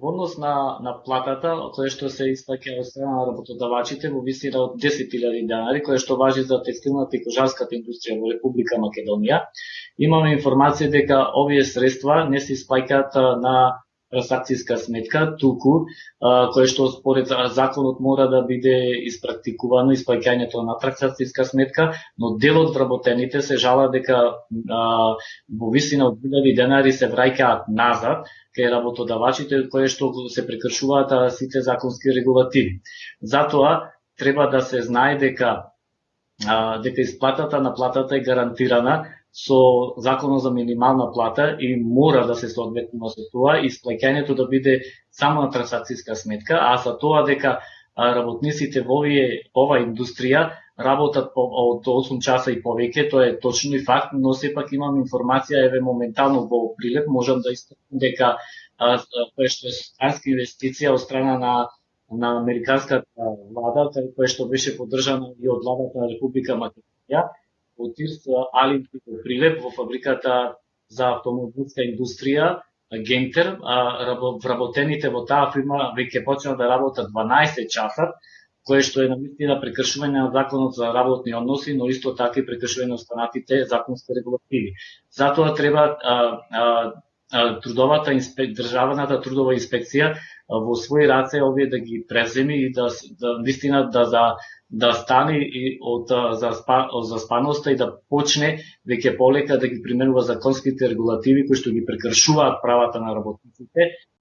Во однос на, на платата, која што се исплаќа од страна на работодавачите во висина од 10.000 денари, која што важи за текстилната и кожарската индустрија во Република Македонија, имаме информација дека овие средства не се исплаќаат на трансакцијска сметка, туку кое што според законот мора да биде испрактикувано исплаќањето на трансакцијска сметка, но дел од вработените се жала дека а, во висина од 1000 денари се враќаат назад кај работодавачите кои што се прекршуваат сите законски регулативи. Затоа треба да се знае дека а, дека исплатата на платата е гарантирана со законот за минимална плата и мора да се соодветно со тоа и сплаќањето да биде само на трансакцијска сметка, а за тоа дека работниците во овие ова индустрија работат по, од 8 часа и повеќе, тоа е точно и факт, но сепак имам информација еве моментално во прилеп можам да истакнам дека кое што е странска инвестиција од страна на на американската влада, која што беше поддржана и од владата на Република Македонија, во ТИРС Алин Прилеп во фабриката за автомобилска индустрија Гентер, вработените во таа фирма веќе почнаа да работат 12 часа, кое што е навистина прекршување на законот за работни односи, но исто така и прекршување на останатите законски регулативи. Затоа треба а, а, трудовата инспек, државната трудова инспекција во своји раце овие да ги преземи и да, да вистина да за да стане и од за, за спаноста и да почне веќе полека да ги применува законските регулативи кои што ги прекршуваат правата на работниците.